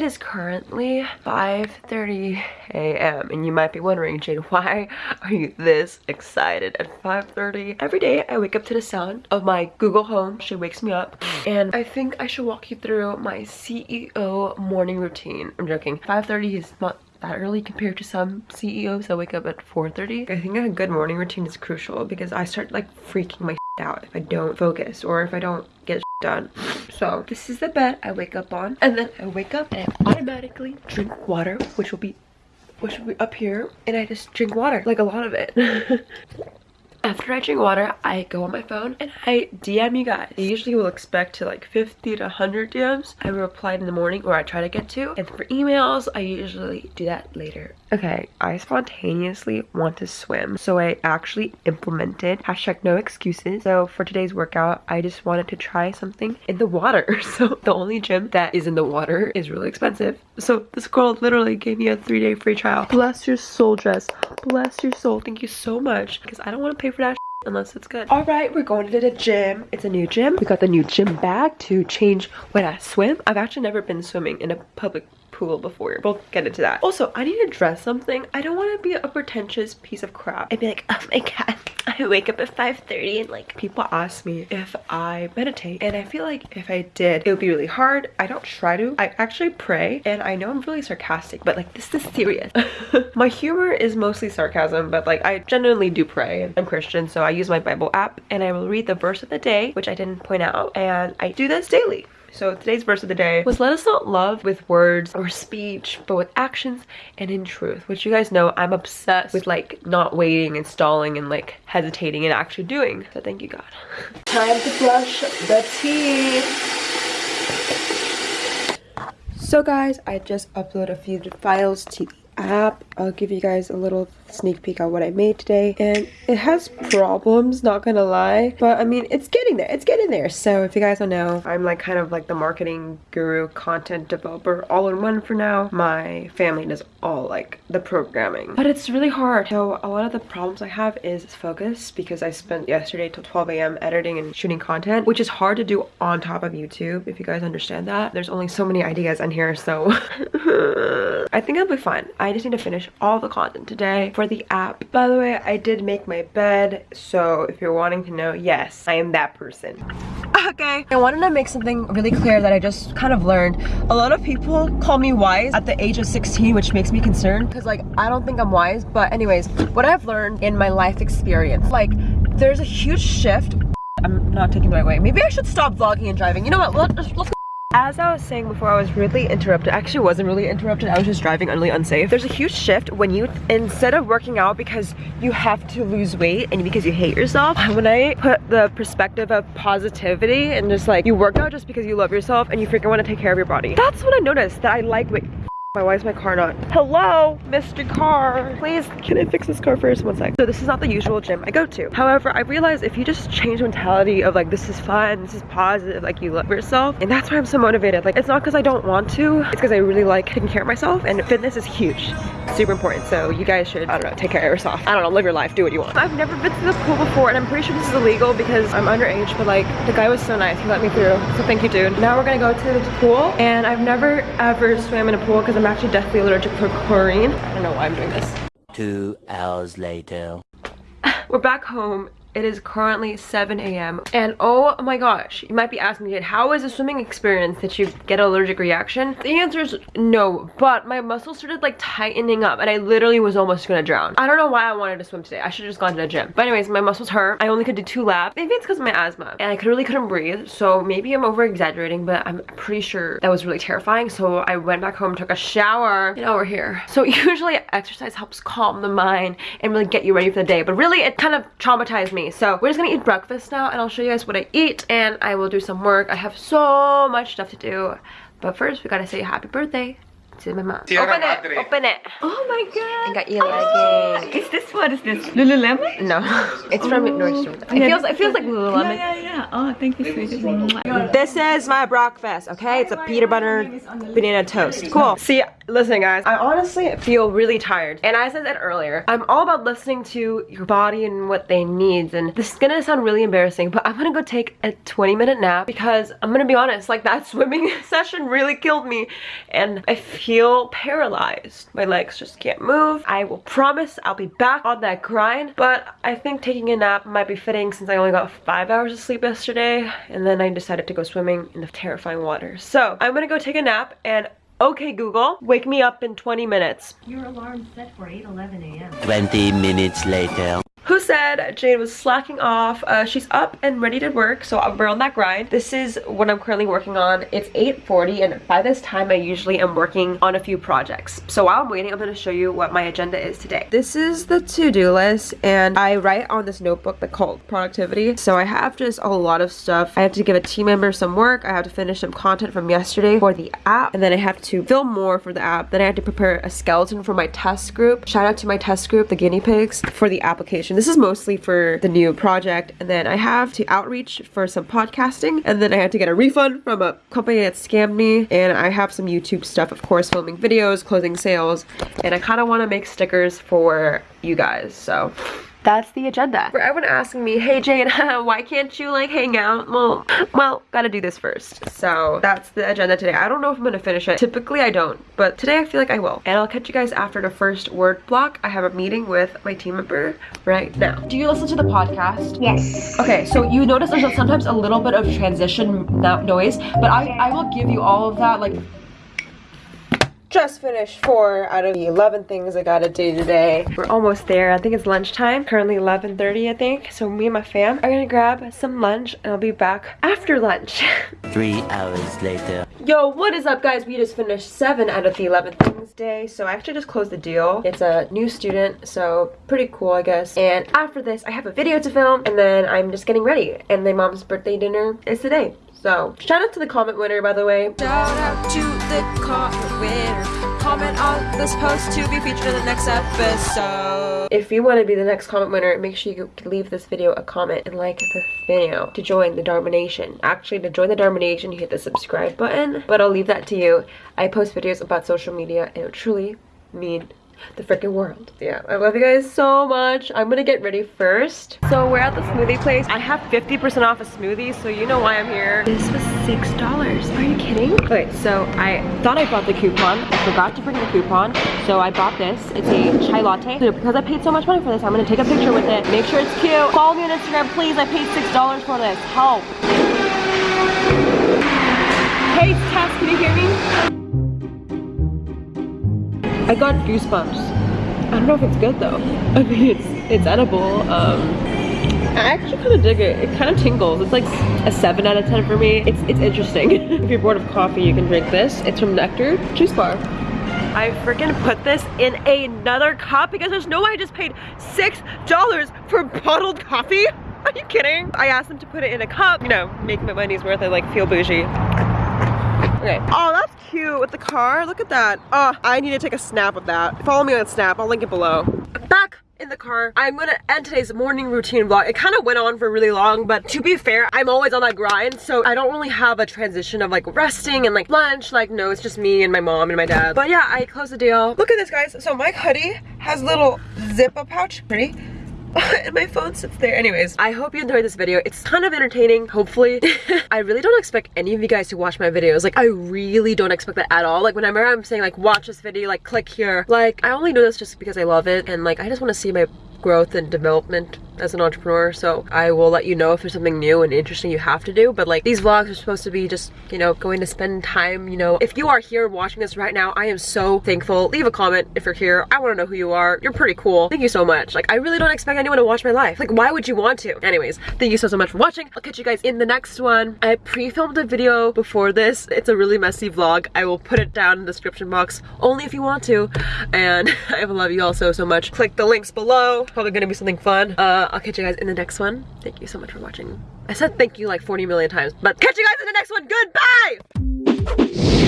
It is currently 5.30 a.m. and you might be wondering, Jade, why are you this excited at 5.30? Every day I wake up to the sound of my Google Home. She wakes me up and I think I should walk you through my CEO morning routine. I'm joking. 5.30 is not that early compared to some CEOs that wake up at 4.30. I think a good morning routine is crucial because I start like freaking my out if I don't focus or if I don't get done. So this is the bed I wake up on and then I wake up and I automatically drink water which will be which will be up here and I just drink water like a lot of it. After I drink water, I go on my phone and I DM you guys. I usually will expect to like 50 to 100 DMs. I reply in the morning or I try to get to. And for emails, I usually do that later. Okay, I spontaneously want to swim. So I actually implemented hashtag no excuses. So for today's workout, I just wanted to try something in the water. So the only gym that is in the water is really expensive. So this girl literally gave me a three day free trial. Bless your soul, Jess. Bless your soul. Thank you so much. Because I don't want to pay for that unless it's good. All right, we're going to the gym. It's a new gym. We got the new gym bag to change when I swim. I've actually never been swimming in a public pool before. We'll get into that. Also, I need to dress something. I don't want to be a pretentious piece of crap. I'd be like, oh my god, I wake up at 5.30 and like people ask me if I meditate. And I feel like if I did, it would be really hard. I don't try to. I actually pray and I know I'm really sarcastic, but like this is serious. my humor is mostly sarcasm, but like I genuinely do pray. I'm Christian, so I use my Bible app and I will read the verse of the day, which I didn't point out. And I do this daily. So today's verse of the day was let us not love with words or speech, but with actions and in truth. Which you guys know I'm obsessed with like not waiting and stalling and like hesitating and actually doing. So thank you God. Time to brush the teeth. So guys, I just uploaded a few files to the app. I'll give you guys a little sneak peek on what I made today. And it has problems, not gonna lie. But I mean, it's getting there. It's getting there. So if you guys don't know, I'm like kind of like the marketing guru, content developer, all in one for now. My family does all like the programming. But it's really hard. So a lot of the problems I have is focus because I spent yesterday till 12 a.m. editing and shooting content, which is hard to do on top of YouTube, if you guys understand that. There's only so many ideas on here, so I think I'll be fine. I just need to finish all the content today for the app. By the way, I did make my bed, so if you're wanting to know, yes, I am that person. Okay, I wanted to make something really clear that I just kind of learned. A lot of people call me wise at the age of 16, which makes me concerned because like, I don't think I'm wise. But anyways, what I've learned in my life experience, like there's a huge shift. I'm not taking the right way. Maybe I should stop vlogging and driving. You know what, let's, let's as I was saying before, I was really interrupted. Actually, wasn't really interrupted. I was just driving really unsafe. There's a huge shift when you, instead of working out because you have to lose weight and because you hate yourself, when I put the perspective of positivity and just like, you work out just because you love yourself and you freaking want to take care of your body. That's what I noticed, that I like weight. Why is my car not? Hello, Mr. Car. Please, can I fix this car first? One sec. So this is not the usual gym I go to. However, I realized if you just change mentality of like, this is fun, this is positive, like you love yourself. And that's why I'm so motivated. Like, it's not because I don't want to. It's because I really like taking care of myself. And fitness is huge. Super important. So you guys should, I don't know, take care of yourself. I don't know, live your life, do what you want. I've never been to the pool before and I'm pretty sure this is illegal because I'm underage. But like, the guy was so nice. He let me through. So thank you, dude. Now we're gonna go to the pool. And I've never ever swam in a pool because I'm actually deathly allergic to chlorine. I don't know why I'm doing this. Two hours later. We're back home it is currently 7 a.m. And oh my gosh, you might be asking me, how is a swimming experience that you get an allergic reaction? The answer is no, but my muscles started like tightening up and I literally was almost gonna drown. I don't know why I wanted to swim today. I should have just gone to the gym. But anyways, my muscles hurt. I only could do two laps. Maybe it's because of my asthma. And I could, really couldn't breathe. So maybe I'm over exaggerating, but I'm pretty sure that was really terrifying. So I went back home, took a shower, and now we're here. So usually exercise helps calm the mind and really get you ready for the day. But really it kind of traumatized me me. So we're just gonna eat breakfast now and I'll show you guys what I eat and I will do some work. I have so much stuff to do. But first, we gotta say happy birthday to my mom. Sierra open Madre. it, open it. Oh my god. I got you a legging. Oh. Is this what is this? Lululemon? No, it's from oh. Nordstrom. It Yeah, feels, it feels like Lululemon. Yeah, yeah, yeah. Oh, thank you, sweetie. This is my breakfast, okay? It's a peanut butter banana toast. Cool. See, Listen guys, I honestly feel really tired. And I said earlier, I'm all about listening to your body and what they needs. And this is gonna sound really embarrassing, but I'm gonna go take a 20 minute nap because I'm gonna be honest, like that swimming session really killed me. And I feel paralyzed. My legs just can't move. I will promise I'll be back on that grind, but I think taking a nap might be fitting since I only got five hours of sleep yesterday. And then I decided to go swimming in the terrifying water. So I'm gonna go take a nap and Okay, Google, wake me up in 20 minutes. Your alarm set for 8:11 a.m. 20 minutes later. Who said Jade was slacking off? Uh, she's up and ready to work, so we're on that grind. This is what I'm currently working on. It's 8.40 and by this time I usually am working on a few projects. So while I'm waiting, I'm going to show you what my agenda is today. This is the to-do list and I write on this notebook that called productivity. So I have just a lot of stuff. I have to give a team member some work. I have to finish some content from yesterday for the app and then I have to film more for the app. Then I have to prepare a skeleton for my test group. Shout out to my test group, the guinea pigs, for the application. This is mostly for the new project. And then I have to outreach for some podcasting. And then I had to get a refund from a company that scammed me. And I have some YouTube stuff, of course, filming videos, closing sales. And I kind of want to make stickers for you guys. So that's the agenda. For everyone asking me, hey Jane, why can't you like hang out? Well, well, gotta do this first. So that's the agenda today. I don't know if I'm gonna finish it. Typically I don't, but today I feel like I will. And I'll catch you guys after the first word block. I have a meeting with my team member right now. Do you listen to the podcast? Yes. Okay, so you notice there's sometimes a little bit of transition noise, but I, I will give you all of that like just finished four out of the 11 things I gotta do today. We're almost there. I think it's lunchtime. Currently 11.30 I think. So me and my fam are gonna grab some lunch and I'll be back after lunch. Three hours later. Yo, what is up guys? We just finished seven out of the 11 things day. So I actually just closed the deal. It's a new student, so pretty cool I guess. And after this, I have a video to film and then I'm just getting ready. And my mom's birthday dinner is today. So, shout out to the comment winner, by the way. Shout out to the comment winner. Comment on this post to be featured in the next episode. If you want to be the next comment winner, make sure you leave this video a comment and like the video to join the Dharma Nation. Actually, to join the Dharma Nation, you hit the subscribe button, but I'll leave that to you. I post videos about social media and it truly mean the freaking world. Yeah, I love you guys so much. I'm gonna get ready first. So we're at the smoothie place. I have 50% off a smoothie, so you know why I'm here. This was $6. Are you kidding? Okay, so I thought I bought the coupon. I forgot to bring the coupon, so I bought this. It's a chai latte. So because I paid so much money for this, I'm gonna take a picture with it. Make sure it's cute. Follow me on Instagram, please. I paid $6 for this. Help. Hey, Tess, can you hear me? I got goosebumps. I don't know if it's good though. I mean, it's it's edible. Um, I actually kind of dig it. It kind of tingles. It's like a 7 out of 10 for me. It's, it's interesting. if you're bored of coffee, you can drink this. It's from Nectar Juice Bar. I freaking put this in another cup because there's no way I just paid $6 for bottled coffee. Are you kidding? I asked them to put it in a cup, you know, make my money's worth. I like feel bougie. Okay. Oh, that's cute with the car. Look at that. Oh, I need to take a snap of that. Follow me on Snap. I'll link it below. Back in the car. I'm gonna end today's morning routine vlog. It kind of went on for really long, but to be fair, I'm always on that grind, so I don't really have a transition of like resting and like lunch. Like, no, it's just me and my mom and my dad. But yeah, I closed the deal. Look at this, guys. So my hoodie has little zip-up pouch. Pretty. And my phone sits there. Anyways, I hope you enjoyed this video. It's kind of entertaining, hopefully. I really don't expect any of you guys to watch my videos. Like, I really don't expect that at all. Like, whenever I'm saying, like, watch this video, like, click here. Like, I only do this just because I love it. And, like, I just want to see my growth and development as an entrepreneur so I will let you know if there's something new and interesting you have to do but like these vlogs are supposed to be just you know going to spend time you know. If you are here watching this right now I am so thankful. Leave a comment if you're here. I want to know who you are. You're pretty cool. Thank you so much. Like I really don't expect anyone to watch my life. Like why would you want to? Anyways thank you so so much for watching. I'll catch you guys in the next one. I pre-filmed a video before this. It's a really messy vlog. I will put it down in the description box only if you want to. And I love you all so so much. Click the links below. Probably gonna be something fun. Uh I'll catch you guys in the next one. Thank you so much for watching. I said thank you like 40 million times, but catch you guys in the next one. Goodbye!